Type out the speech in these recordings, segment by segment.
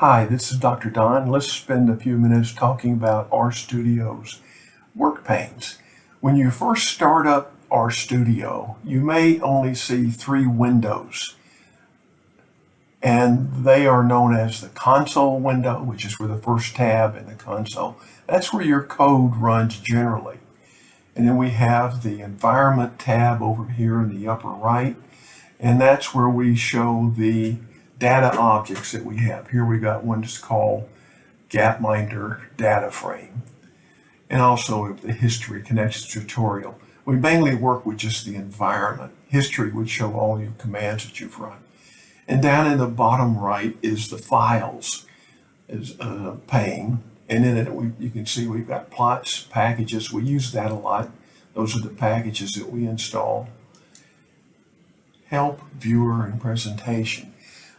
Hi, this is Dr. Don. Let's spend a few minutes talking about RStudio's work panes. When you first start up RStudio, you may only see three windows. And they are known as the console window, which is where the first tab in the console. That's where your code runs generally. And then we have the environment tab over here in the upper right. And that's where we show the data objects that we have. Here we got one just called Gapminder data frame. And also the history connections tutorial. We mainly work with just the environment. History would show all your commands that you've run. And down in the bottom right is the files is a pane. And in it, we, you can see we've got plots, packages. We use that a lot. Those are the packages that we install. Help, viewer, and presentation.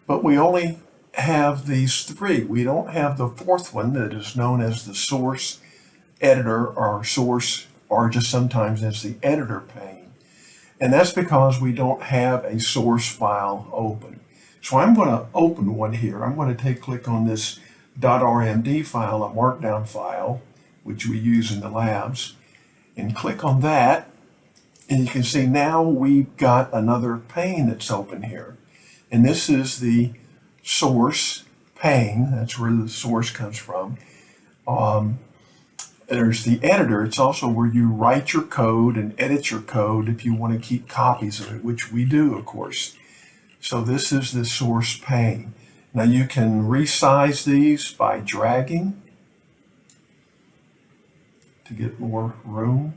But we only have these three. We don't have the fourth one that is known as the source editor or source or just sometimes as the editor pane. And that's because we don't have a source file open. So I'm going to open one here. I'm going to take click on this .rmd file, a markdown file, which we use in the labs, and click on that. And you can see now we've got another pane that's open here. And this is the source pane. That's where the source comes from. Um, there's the editor. It's also where you write your code and edit your code if you want to keep copies of it, which we do, of course. So this is the source pane. Now you can resize these by dragging to get more room.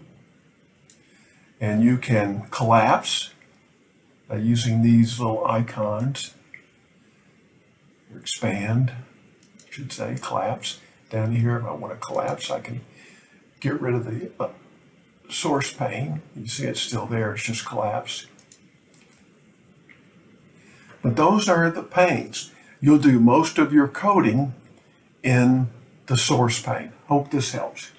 And you can collapse using these little icons, expand, I should say, collapse. Down here, if I want to collapse, I can get rid of the uh, source pane. You see it's still there, it's just collapsed. But those are the panes. You'll do most of your coding in the source pane. Hope this helps.